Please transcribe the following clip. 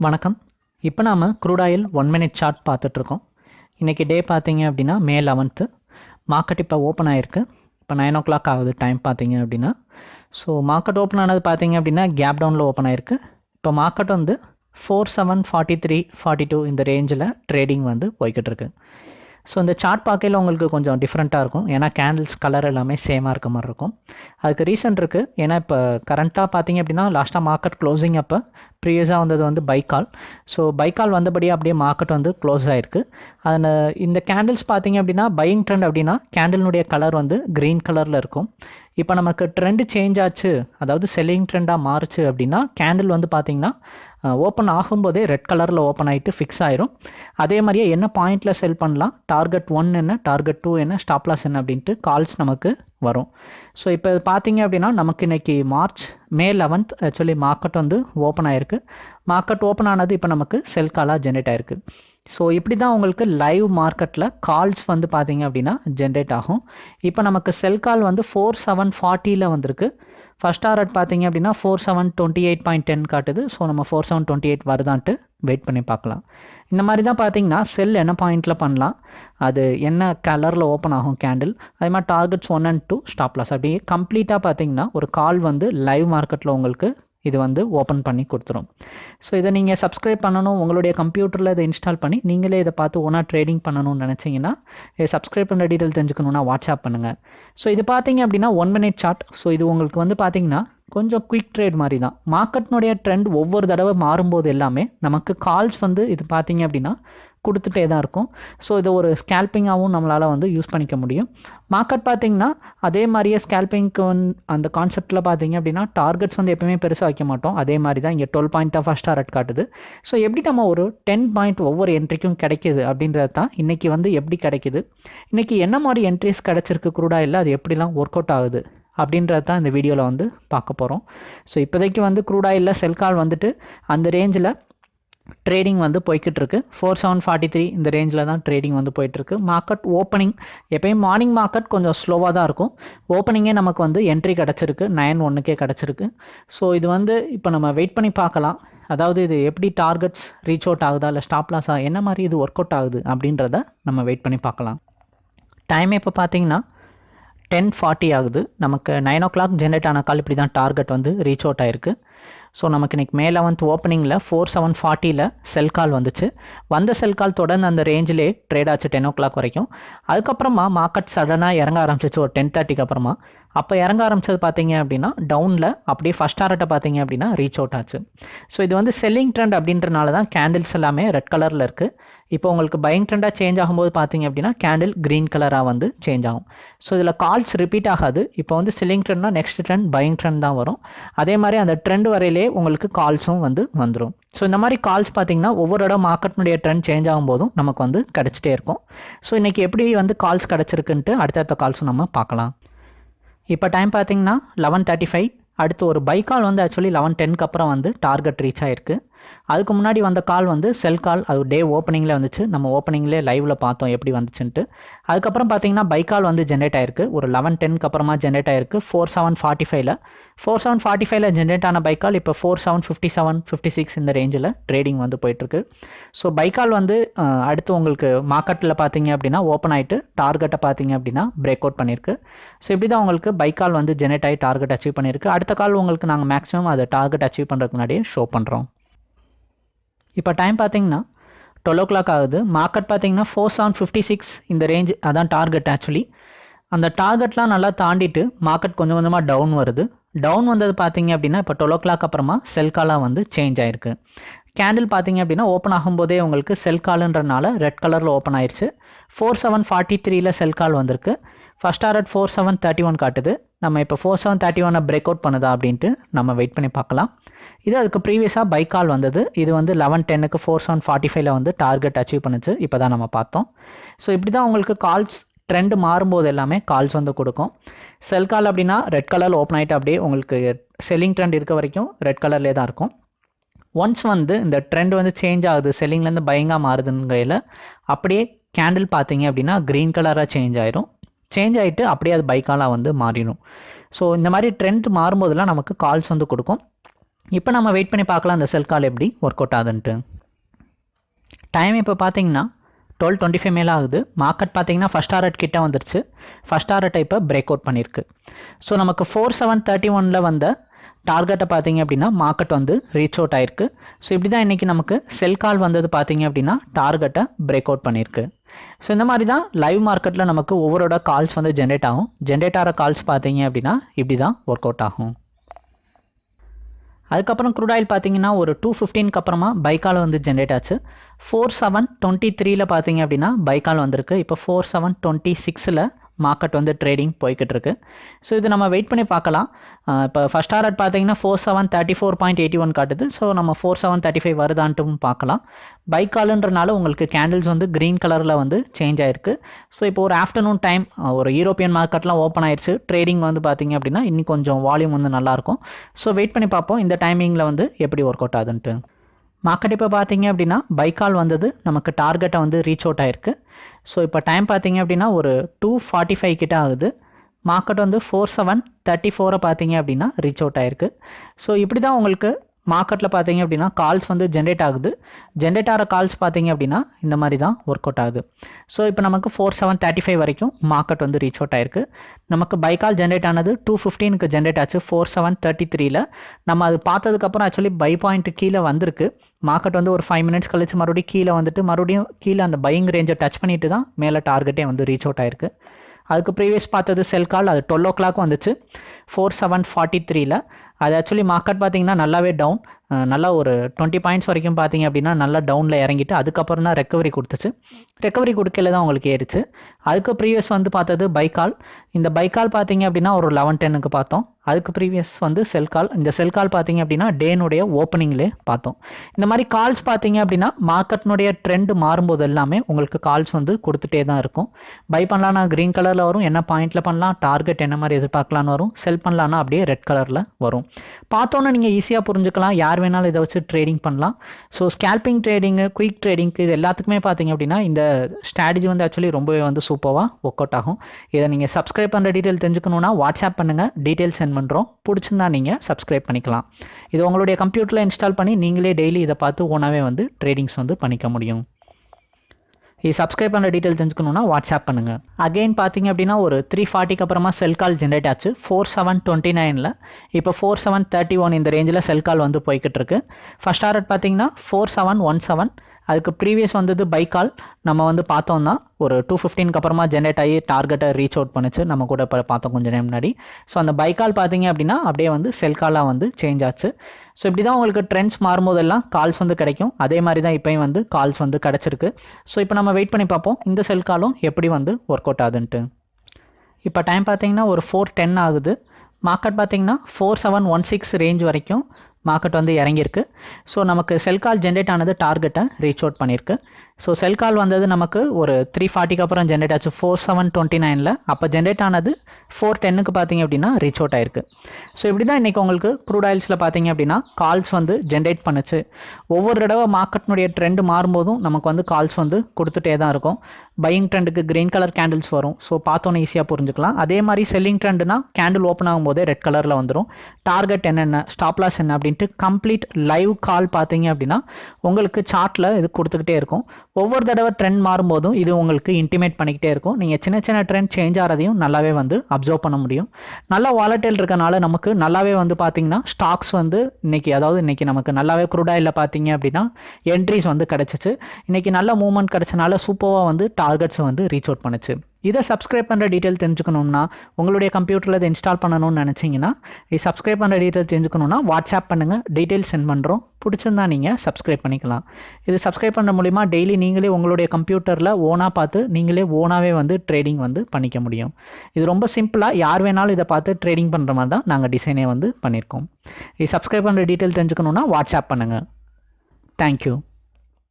வணக்கம். இப்போ நாம் க்ரூடாயில் ஒன் மினிட் சார்ட் பார்த்துட்ருக்கோம் இன்றைக்கி டே பார்த்தீங்க அப்படின்னா மே லெவன்த்து மார்க்கெட் இப்போ ஓப்பன் ஆகிருக்கு இப்போ நைன் ஓ கிளாக் ஆகுது டைம் பார்த்தீங்க அப்படின்னா. ஸோ மார்க்கெட் ஓப்பன் ஆனது பார்த்தீங்க அப்படின்னா கேப் டவுனில் ஓப்பன் ஆகிருக்கு இப்போ மார்க்கெட் வந்து four seven forty three forty two இந்த ரேஞ்சில் ட்ரேடிங் வந்து போய்கிட்டு இருக்கு ஸோ இந்த சார்ட் பார்க்கையில் உங்களுக்கு கொஞ்சம் டிஃப்ரெண்ட்டாக இருக்கும். ஏன்னா கேண்டில்ஸ் கலர் எல்லாமே சேமாக இருக்க மாதிரி இருக்கும். அதுக்கு ரீசன் இருக்குது ஏன்னா இப்போ கரண்ட்டாக பார்த்தீங்க அப்படின்னா லாஸ்ட்டாக மார்க்கெட் க்ளோசிங் அப்போ ப்ரீவியஸாக வந்தது வந்து பைக்கால் ஸோ பைக்கால் வந்தபடியே அப்படியே மார்க்கெட் வந்து க்ளோஸ் ஆகிருக்கு அதில் இந்த கேண்டில்ஸ் பார்த்தீங்க அப்படின்னா பையிங் ட்ரெண்ட் அப்படின்னா கேண்டில்னுடைய கலர் வந்து க்ரீன் கலரில் இருக்கும். இப்போ நமக்கு ட்ரெண்டு சேஞ்ச் ஆச்சு. அதாவது செல்லிங் ட்ரெண்டாக மாறுச்சு அப்படின்னா கேண்டில் வந்து பார்த்திங்கன்னா ஓப்பன் ஆகும்போதே ரெட் கலரில் ஓப்பன் ஆகிட்டு ஃபிக்ஸ் ஆயிரும். அதே மாதிரியே என்ன பாயிண்டில் செல் பண்ணலாம்? டார்கெட் ஒன் என்ன டார்கெட் டூ என்ன ஸ்டாப்லாஸ் என்ன அப்படின்ட்டு கால்ஸ் நமக்கு வரும். ஸோ இப்போ பார்த்தீங்க அப்படின்னா நமக்கு இன்றைக்கி March May eleventh actually market வந்து ஓப்பன் ஆயிருக்கு. மார்க்கெட் ஓப்பன் ஆனது இப்போ நமக்கு செல் காலாக ஜென்ரேட் ஆயிருக்கு. ஸோ இப்படி தான் உங்களுக்கு லைவ் மார்க்கெட்டில் கால்ஸ் வந்து பார்த்தீங்க அப்படின்னா ஜென்ரேட் ஆகும். இப்போ நமக்கு செல் கால் வந்து ஃபோர் செவன் ஃபார்ட்டியில் வந்திருக்கு. ஃபஸ்ட் ஆர்ட் பார்த்தீங்க அப்படின்னா four seven twenty eight point ten காட்டுது. ஸோ நம்ம ஃபோர் செவன் டுவெண்ட்டி எயிட் வருதான்ட்டு வெயிட் பண்ணி பார்க்கலாம். இந்த மாதிரி தான் பார்த்தீங்கன்னா செல் என்ன பாயிண்டில் பண்ணலாம்? அது என்ன கலரில் ஓப்பன் ஆகும் கேண்டில் அதே மாதிரி targets one and two stop loss அப்படியே கம்ப்ளீட்டாக பார்த்தீங்கன்னா ஒரு கால் வந்து லைவ் மார்க்கெட்டில் உங்களுக்கு இது வந்து ஓப்பன் பண்ணி கொடுத்துரும். ஸோ இதை நீங்கள் சப்ஸ்கிரைப் பண்ணணும் உங்களுடைய கம்ப்யூட்டரில் இதை இன்ஸ்டால் பண்ணி நீங்களே இதை பார்த்து ஒன்றா ட்ரேடிங் பண்ணணும்னு நினச்சிங்கன்னா சப்ஸ்கிரைப் பண்ண டீட்டெயில் தெரிஞ்சுக்கணுன்னா வாட்ஸ்அப் பண்ணுங்கள் ஸோ இது பார்த்தீங்க அப்படின்னா ஒன் மினிட் சார்ட் ஸோ இது உங்களுக்கு வந்து பார்த்தீங்கன்னா கொஞ்சம் குயிக் ட்ரேட் மாதிரி தான் மார்க்கெட்னுடைய ட்ரெண்ட் ஒவ்வொரு தடவை மாறும்போது எல்லாமே நமக்கு கால்ஸ் வந்து இது பார்த்தீங்க அப்படின்னா கொடுத்துட்டே தான் இருக்கும். ஸோ இதை ஒரு ஸ்கேல்பிங்காகவும் நம்மளால் வந்து யூஸ் பண்ணிக்க முடியும். மார்க்கெட் பார்த்திங்கன்னா அதே மாதிரியே ஸ்கேல்பிங்க்கு அந்த கான்செப்ட்டில் பார்த்தீங்க அப்படின்னா டார்கெட்ஸ் வந்து எப்பவுமே பெருசாக வைக்க மாட்டோம். அதே மாதிரி தான் இங்கே டுவெல் பாயிண்ட் தான் ஃபஸ்ட் டாரட் காட்டுது. ஸோ எப்படி நம்ம ஒரு டென் பாயிண்ட் ஒவ்வொரு என்ட்ரிக்கும் கிடைக்கிது அப்படின்றது தான் இன்றைக்கி வந்து எப்படி கிடைக்கிது? இன்றைக்கி என்ன மாதிரி என்ட்ரிஸ் கிடச்சிருக்கு? குரூடாக இல்லை அது எப்படிலாம் ஒர்க் அவுட் ஆகுது? அப்படின்றது தான் இந்த வீடியோவில் வந்து பார்க்க போகிறோம் ஸோ இப்போதைக்கு வந்து க்ரூட் ஆயிலில் செல் கால் வந்துட்டு அந்த ரேஞ்சில் ட்ரேடிங் வந்து போய்கிட்டு இருக்கு ஃபோர் செவன் ஃபார்ட்டி த்ரீ இந்த ரேஞ்சில் தான் ட்ரேடிங் வந்து போயிட்டுருக்கு மார்க்கெட் ஓப்பனிங் எப்பயும் மார்னிங் மார்க்கெட் கொஞ்சம் ஸ்லோவாக தான் இருக்கும். ஓப்பனிங்கே நமக்கு வந்து என்ட்ரி கிடச்சிருக்கு. நைன் ஒன்றுக்கே கிடச்சிருக்கு. ஸோ இது வந்து இப்போ நம்ம வெயிட் பண்ணி பார்க்கலாம். அதாவது இது எப்படி டார்கெட்ஸ் ரீச் அவுட் ஆகுதா இல்லை ஸ்டாப் லாஸா என்ன மாதிரி இது ஒர்க் அவுட் ஆகுது அப்படின்றத நம்ம வெயிட் பண்ணி பார்க்கலாம். டைம் இப்போ பார்த்தீங்கன்னா டென் ஃபார்ட்டி ஆகுது. நமக்கு நைன் ஓ கிளாக் ஜென்ரேட் ஆன கால் இப்படி தான் டார்கெட் வந்து ரீச் அவுட் ஆயிருக்கு. ஸோ நமக்கு இன்றைக்கி மே லெவன்த் ஓப்பனிங்கில் ஃபோர் செவன் ஃபார்ட்டியில் செல் கால் வந்துச்சு. வந்த செல் கால் தொடர்ந்து அந்த ரேஞ்சிலே ட்ரேட் ஆச்சு டென் ஓ கிளாக் வரைக்கும். அதுக்கப்புறமா மார்க்கெட் சடனாக இறங்க ஆரம்பிச்சிச்சு ஒரு டென் தேர்ட்டிக்கு அப்புறமா. அப்போ இறங்க ஆரம்பிச்சது பார்த்தீங்க அப்படின்னா டவுனில் அப்படியே ஃபஸ்ட் ஆர்ட்டை பார்த்தீங்க அப்படின்னா ரீச் அவுட் ஆச்சு. ஸோ இது வந்து செல்லிங் ட்ரெண்ட் அப்படின்றனால தான் கேண்டில்ஸ் எல்லாமே ரெட் கலரில் இருக்குது இப்போ உங்களுக்கு பையிங் ட்ரெண்டாக சேஞ்ச் ஆகும்போது பார்த்தீங்க அப்படின்னா கேண்டில் க்ரீன் கலராக வந்து சேஞ்ச் ஆகும். ஸோ இதில் கால்ஸ் ரிப்பீட் ஆகாது. இப்போ வந்து செல்லிங் ட்ரெண்ட்னா நெக்ஸ்ட் ட்ரெண்ட் பயிங் ட்ரெண்ட் தான் வரும். அதே மாதிரி அந்த ட்ரெண்ட் வரையிலே உங்களுக்கு கால்ஸும் வந்து வந்துடும் ஸோ இந்த மாதிரி கால்ஸ் பார்த்தீங்கன்னா ஒவ்வொரு இடம் மார்க்கெட்னுடைய ட்ரெண்ட் சேஞ்ச் ஆகும்போதும் நமக்கு வந்து கிடச்சிட்டே இருக்கும். ஸோ இன்றைக்கி எப்படி வந்து கால்ஸ் கிடச்சிருக்குன்ட்டு அடுத்தடுத்த கால்ஸும் நம்ம பார்க்கலாம். இப்போ டைம் பார்த்தீங்கன்னா லெவன் தேர்ட்டி ஃபைவ் அடுத்து ஒரு பைக் கால் வந்து ஆக்சுவலி லெவன் டென்க்கு அப்புறம் வந்து டார்கெட் ரீச் ஆயிருக்கு. அதுக்கு முன்னாடி வந்த கால் வந்து செல் கால் அது டே ஓப்பனிங்கில் வந்துச்சு. நம்ம ஓப்பனிங்லேயே லைவில் பார்த்தோம் எப்படி வந்துச்சுன்ட்டு. அதுக்கப்புறம் பார்த்தீங்கன்னா பை கால் வந்து ஜென்ரேட் ஆயிருக்கு. ஒரு லெவன் டென்க்கு அப்புறமா ஜென்ரேட் ஆயிருக்கு. ஃபோர் செவன் ஃபார்ட்டி ஃபைவ்ல ஃபோர் செவன் ஃபார்ட்டி ஃபைவ்ல ஜென்ரேட் ஆன பைக்கால் இப்போ four seven fifty seven fifty six இந்த ரேஞ்சில் ட்ரேடிங் வந்து போயிட்டுருக்கு. ஸோ பைக்கால் வந்து அடுத்து உங்களுக்கு மார்க்கெட்டில் பார்த்தீங்க அப்படின்னா ஓப்பன் ஆகிட்டு டார்கெட்டை பார்த்தீங்க அப்படின்னா பிரேக் அவுட் பண்ணியிருக்கு ஸோ இப்படி தான் உங்களுக்கு பைக்கால் வந்து ஜென்ரேட் ஆகி டார்கெட் அச்சீவ் பண்ணியிருக்கு அடுத்த கால் உங்களுக்கு நாங்கள் மேக்ஸிமம் அதை டார்கெட் அச்சீவ் பண்ணுறதுக்கு முன்னாடியே ஷோ பண்ணுறோம் இப்போ டைம் பார்த்தீங்கன்னா டுவெல் ஓ கிளாக் ஆகுது. மார்க்கெட் பார்த்தீங்கன்னா ஃபோர் செவன் ஃபிஃப்டி சிக்ஸ் இந்த ரேஞ்ச் அதான் டார்கெட் ஆக்சுவலி அந்த டார்கெட்லாம் நல்லா தாண்டிட்டு மார்க்கெட் கொஞ்சம் கொஞ்சமாக டவுன் வருது. டவுன் வந்தது பார்த்தீங்க அப்படின்னா இப்போ டுவெல் ஓ கிளாக் அப்புறமா செல் காலாக வந்து சேஞ்ச் ஆயிருக்கு. கேண்டில் பார்த்தீங்க அப்படின்னா ஓப்பன் ஆகும்போதே உங்களுக்கு செல் காலுன்றனால ரெட் கலரில் ஓப்பன் ஆயிடுச்சு ஃபோர் செவன் ஃபார்ட்டி த்ரீல செல் கால் வந்திருக்கு. First target four seven thirty one காட்டுது. நம்ம இப்போ ஃபோர் செவன் தேர்ட்டி ஒனை பிரேக் அவுட் பண்ணுதா அப்படின்ட்டு நம்ம வெயிட் பண்ணி பார்க்கலாம். இது அதுக்கு ப்ரீவியஸாக பை கால் வந்தது. இது வந்து லெவன் டென்னுக்கு ஃபோர் செவன் ஃபார்ட்டி ஃபைவ்ல வந்து டார்கெட் அச்சீவ் பண்ணுச்சு. இப்போ தான் நம்ம பார்த்தோம். ஸோ இப்படி தான் உங்களுக்கு கால்ஸ் ட்ரெண்ட் மாறும்போது எல்லாமே கால்ஸ் வந்து கொடுக்கும். செல் கால் அப்படின்னா ரெட் கலரில் ஓப்பன் ஆகிட்டு அப்படியே உங்களுக்கு செல்லிங் ட்ரெண்ட் இருக்க வரைக்கும் ரெட் கலர்லேயே தான் இருக்கும். ஒன்ஸ் வந்து இந்த ட்ரெண்ட் வந்து சேஞ்ச் ஆகுது செல்லிங்லேருந்து பயங்காக மாறுதுங்கையில் அப்படியே கேண்டில் பார்த்தீங்க அப்படின்னா க்ரீன் கலராக சேஞ்ச் ஆயிரும். சேஞ்ச் ஆகிட்டு அப்படியே அது பைக்காலாக வந்து மாறிடும். ஸோ இந்த மாதிரி ட்ரெண்ட் மாறும்போதெல்லாம் நமக்கு கால்ஸ் வந்து கொடுக்கும். இப்போ நம்ம வெயிட் பண்ணி பார்க்கலாம் அந்த செல் கால் எப்படி ஒர்க் அவுட் ஆகுதுன்ட்டு. டைம் இப்போ பார்த்தீங்கன்னா டுவெல் டுவெண்ட்டி ஃபைவ் மேலே ஆகுது. மார்க்கெட் பார்த்தீங்கன்னா ஃபஸ்ட் டாரட் கிட்டே வந்துருச்சு. ஃபஸ்ட் டாரட் இப்போ பிரேக் அவுட் பண்ணியிருக்கு. ஸோ நமக்கு ஃபோர் செவன் தேர்ட்டி ஒனில் வந்த டார்கெட்டை பார்த்தீங்க அப்படின்னா மார்க்கெட் வந்து ரீச் அவுட் ஆயிருக்கு. ஸோ இப்படி தான் இன்றைக்கி நமக்கு செல் கால் வந்தது பார்த்தீங்க அப்படின்னா டார்கெட்டை பிரேக் அவுட் பண்ணியிருக்கு. ஸோ இந்த மாதிரி தான் லைவ் மார்க்கெட்டில் நமக்கு ஒவ்வொருட கால்ஸ் வந்து ஜென்ரேட் ஆகும். ஜென்ரேட் ஆகிற கால்ஸ் பார்த்தீங்க அப்படின்னா இப்படி தான் ஒர்க் அவுட் ஆகும். அதுக்கப்புறம் க்ரூட் ஆயில் பார்த்தீங்கன்னா ஒரு டூ ஃபிஃப்டீனுக்கு அப்புறமா பைக்கால் வந்து ஜென்ரேட் ஆச்சு. ஃபோர் செவன் டுவெண்ட்டி த்ரீல பார்த்தீங்க அப்படின்னா பைக்கால் வந்திருக்கு. இப்போ ஃபோர் செவன் டுவெண்ட்டி சிக்ஸில் மார்க்கெட் வந்து ட்ரேடிங் போய்கிட்டு இருக்கு ஸோ இது நம்ம வெயிட் பண்ணி பார்க்கலாம். இப்போ ஃபஸ்ட் டாரட் பார்த்தீங்கன்னா four seven thirty four point eighty one காட்டுது. ஸோ நம்ம ஃபோர் செவன் தேர்ட்டி ஃபைவ் வருதான்ட்டும் பார்க்கலாம். பைக் காலுன்றனால உங்களுக்கு கேண்டில்ஸ் வந்து க்ரீன் கலரில் வந்து சேஞ்ச் ஆயிருக்கு. ஸோ இப்போ ஒரு ஆஃப்டர்நூன் டைம் ஒரு யூரோப்பியன் மார்க்கெட்லாம் ஓப்பன் ஆயிடுச்சு ட்ரேடிங் வந்து பார்த்தீங்க அப்படின்னா இன்னும் கொஞ்சம் வால்யூம் வந்து நல்லாயிருக்கும். ஸோ வெயிட் பண்ணி பார்ப்போம். இந்த டைமிங்கில் வந்து எப்படி ஒர்க் அவுட் ஆகுதுன்ட்டு. மார்க்கெட் இப்போ பார்த்தீங்க அப்படின்னா பைக்கால் வந்தது நமக்கு டார்கெட்டை வந்து ரீச் அவுட் ஆயிருக்கு. ஸோ இப்போ டைம் பார்த்தீங்க அப்படின்னா ஒரு டூ ஃபார்ட்டி ஃபைவ் கிட்ட ஆகுது. மார்க்கெட் வந்து ஃபோர் செவன் தேர்ட்டி ஃபோரை பார்த்தீங்க அப்படின்னா ரீச் அவுட் ஆயிருக்கு. ஸோ இப்படி தான் உங்களுக்கு மார்க்கெட்டில் பார்த்தீங்க அப்படின்னா கால்ஸ் வந்து ஜென்ரேட் ஆகுது. ஜென்ரேட் ஆகிற கால்ஸ் பார்த்தீங்க அப்படின்னா இந்த மாதிரி தான் ஒர்க் அவுட் ஆகுது. ஸோ இப்போ நமக்கு ஃபோர் செவன் தேர்ட்டி ஃபைவ் வரைக்கும் மார்க்கெட் வந்து ரீச் அவுட் ஆயிருக்கு. நமக்கு பை கால் ஜென்ரேட் ஆனது டூ ஃபிஃப்டீனுக்கு ஜென்ரேட் ஆச்சு ஃபோர் செவன் தேர்ட்டி த்ரீல நம்ம அது பார்த்ததுக்கப்புறம் ஆக்சுவலி பை பாயிண்ட் கீழே வந்திருக்கு. மார்க்கெட் வந்து ஒரு ஃபைவ் மினிட்ஸ் கழிச்சு மறுபடியும் கீழே வந்துட்டு மறுபடியும் கீழே அந்த பையிங் ரேஞ்சை டச் பண்ணிட்டு தான் மேலே டார்கெட்டே வந்து ரீச் அவுட் ஆயிருக்கு. அதுக்கு ப்ரீவியஸ் பார்த்தது செல் கால் அது டுவெல் ஓ கிளாக் வந்துச்சு. ஃபோர் செவன் ஃபார்ட்டி த்ரீல அது ஆக்சுவலி மார்க்கெட் பார்த்தீங்கன்னா நல்லாவே டவுன் நல்லா ஒரு டுவெண்ட்டி பாயிண்ட்ஸ் வரைக்கும் பார்த்தீங்க அப்படின்னா நல்லா டவுனில் இறங்கிட்டு அதுக்கப்புறம் தான் ரெக்கவரி கொடுத்துச்சு. ரெக்கவரி கொடுக்கல தான் உங்களுக்கு ஏறிச்சு. அதுக்கு ப்ரீவியஸ் வந்து பார்த்தது பைக்கால் இந்த பைக்கால் பார்த்தீங்க அப்படின்னா ஒரு லெவன் டென்னுக்கு பார்த்தோம். அதுக்கு ப்ரீவியஸ் வந்து செல் கால் இந்த செல் கால் பார்த்தீங்க அப்படின்னா டேனுடைய ஓப்பனிங்லேயே பார்த்தோம். இந்த மாதிரி கால்ஸ் பார்த்தீங்க அப்படின்னா மார்க்கெட்னுடைய ட்ரெண்ட் மாறும்போது எல்லாமே உங்களுக்கு கால்ஸ் வந்து கொடுத்துட்டே தான் இருக்கும். பை பண்ணலான்னா க்ரீன் கலரில் வரும். என்ன பாயிண்டில் பண்ணலாம்? டார்கெட் என்ன மாதிரி எதிர்பார்க்கலான்னு வரும். செல் பண்ணலான்னா அப்படியே ரெட் கலரில் வரும். பார்த்தோன்னே நீங்கள் ஈஸியாக புரிஞ்சுக்கலாம். யார் வேணாலும் இதை வச்சு ட்ரேடிங் பண்ணலாம். ஸோ ஸ்கேல்பிங் ட்ரேடிங்கு குயிக் ட்ரேடிங்க்கு இது எல்லாத்துக்குமே பார்த்தீங்க அப்படின்னா இந்த ஸ்ட்ராட்டஜி வந்து ஆக்சுவலி ரொம்பவே வந்து சூப்பராக ஒர்க் அவுட் ஆகும். இதை நீங்கள் சப்ஸ்கிரைப் பண்ணுற டீட்டெயில் தெரிஞ்சுக்கணுன்னா வாட்ஸ்அப் பண்ணுங்கள் டீட்டெயில் சென்ட் பண்ணுறோம் பிடிச்சிருந்தா நீங்கள் சப்ஸ்கிரைப் பண்ணிக்கலாம். இது உங்களுடைய கம்ப்யூட்டரில் இன்ஸ்டால் பண்ணி நீங்களே டெய்லி இதை பார்த்து ஓனாகவே வந்து ட்ரேடிங்ஸ் வந்து பண்ணிக்க முடியும். இது சப்ஸ்கிரைப் பண்ணுற டீட்டெயில் தெரிஞ்சுக்கணுன்னா வாட்ஸ்அப் பண்ணுங்கள் அகெயின் பார்த்தீங்க அப்படின்னா ஒரு த்ரீ ஃபார்ட்டிக்கு அப்புறமா செல் கால் ஜென்ரேட் ஆச்சு. ஃபோர் செவன் டுவெண்ட்டி நைனில் இப்போ ஃபோர் செவன் தேர்ட்டி ஒன் இந்த ரேஞ்சில் செல் கால் வந்து போய்கிட்டு இருக்கு. ஃபஸ்ட் டாரட் பார்த்தீங்கன்னா ஃபோர் செவன் ஒன் செவன் அதுக்கு ப்ரீவியஸ் வந்தது பைக்கால் நம்ம வந்து பார்த்தோம்னா ஒரு டூ ஃபிஃப்டீனுக்கு அப்புறமா ஜென்ரேட் ஆகி டார்கெட்டை ரீச் அவுட் பண்ணுச்சு. நம்ம கூட இப்போ பார்த்தோம் கொஞ்சம் நேரம் முன்னாடி. ஸோ அந்த பைக்கால் பார்த்தீங்க அப்படின்னா அப்படியே வந்து செல்காலாக வந்து சேஞ்ச் ஆச்சு. ஸோ இப்படி தான் உங்களுக்கு ட்ரெண்ட்ஸ் மாறும்போதெல்லாம் கால்ஸ் வந்து கிடைக்கும். அதே மாதிரி தான் இப்போயும் வந்து கால்ஸ் வந்து கிடச்சிருக்கு. ஸோ இப்போ நம்ம வெயிட் பண்ணி பார்ப்போம். இந்த செல் காலும் எப்படி வந்து ஒர்க் அவுட் ஆகுதுன்ட்டு. இப்போ டைம் பார்த்தீங்கன்னா ஒரு ஃபோர் டென் ஆகுது. மார்க்கெட் பார்த்தீங்கன்னா four seven one six range வரைக்கும் மார்க்கெட் வந்து இறங்கியிருக்கு. ஸோ நமக்கு செல் கால் ஜென்ரேட் ஆனது டார்கெட்டை ரீச் அவுட் பண்ணியிருக்கு. ஸோ செல் கால் வந்தது நமக்கு ஒரு த்ரீ ஃபார்ட்டிக்கு அப்புறம் ஜென்ரேட் ஆச்சு. ஃபோர் செவன் டுவெண்ட்டி நைனில் அப்போ ஜென்ரேட் ஆனது ஃபோர் டென்னுக்கு பார்த்தீங்க அப்படின்னா ரீச் அவுட் ஆயிருக்கு. ஸோ இப்படி தான் இன்றைக்கி உங்களுக்கு க்ரூட் ஆயில்ஸில் பார்த்தீங்க அப்படின்னா கால்ஸ் வந்து ஜென்ரேட் பண்ணுச்சு. ஒவ்வொரு தடவை மார்க்கெட்னுடைய ட்ரெண்ட் மாறும்போதும் நமக்கு வந்து கால்ஸ் வந்து கொடுத்துட்டே தான் இருக்கும். பையிங் ட்ரெண்டுக்கு கிரீன் கலர் கேண்டில்ஸ் வரும். ஸோ பார்த்தோன்னே ஈஸியாக புரிஞ்சுக்கலாம். அதே மாதிரி செல்லிங் ட்ரெண்டுனா கேண்டில் ஓப்பன் ஆகும்போதே ரெட் கலரில் வந்துடும் டார்கெட் என்னென்ன? ஸ்டாப்லாஸ் என்ன அப்படின்ட்டு கம்ப்ளீட் லைவ் கால் பார்த்தீங்க அப்படின்னா உங்களுக்கு சார்ட்டில் இது கொடுத்துக்கிட்டே இருக்கும். ஒவ்வொரு தடவை ட்ரெண்ட் மாறும்போதும் இது உங்களுக்கு இன்டிமேட் பண்ணிக்கிட்டே இருக்கும். நீங்கள் சின்ன சின்ன ட்ரெண்ட் சேஞ்ச் ஆகிறதையும் நல்லாவே வந்து அப்சர்வ் பண்ண முடியும். நல்லா வாலட்டைல் இருக்கனால நமக்கு நல்லாவே வந்து பார்த்தீங்கன்னா ஸ்டாக்ஸ் வந்து இன்னைக்கு அதாவது இன்னைக்கு நமக்கு நல்லாவே குரூடாயில் பார்த்தீங்க அப்படின்னா என்ட்ரிஸ் வந்து கிடச்சிச்சு. இன்னைக்கு நல்ல மூவ்மெண்ட் கிடச்சனால சூப்பராக வந்து டார்கெட்ஸை வந்து ரீச் அவுட் பண்ணுச்சு. இதை சப்ஸ்கிரைப் பண்ணுற டீட்டெயில் தெரிஞ்சுக்கணும்னா உங்களுடைய கம்ப்யூட்டரில் இதை இன்ஸ்டால் பண்ணணும்னு நினச்சிங்கன்னா இது சப்ஸ்கிரைப் பண்ணுற டீட்டெயில் தெரிஞ்சுக்கணும்னா வாட்ஸ்அப் பண்ணுங்கள் டீட்டெயில் சென்ட் பண்ணுறோம் பிடிச்சிருந்தா நீங்கள் சப்ஸ்கிரைப் பண்ணிக்கலாம். இது சப்ஸ்கிரைப் பண்ணுற மூலிமா டெய்லி நீங்களே உங்களுடைய கம்ப்யூட்டரில் ஓனாக பார்த்து நீங்களே ஓனாகவே வந்து ட்ரேடிங் வந்து பண்ணிக்க முடியும். இது ரொம்ப சிம்பிளாக யார் வேணாலும் இதை பார்த்து ட்ரேடிங் பண்ணுற மாதிரி தான் நாங்கள் டிசைனே வந்து பண்ணியிருக்கோம் இது சப்ஸ்கிரைப் பண்ணுற டீட்டெயில் தெரிஞ்சுக்கணுன்னா வாட்ஸ்அப் பண்ணுங்கள் தேங்க்யூ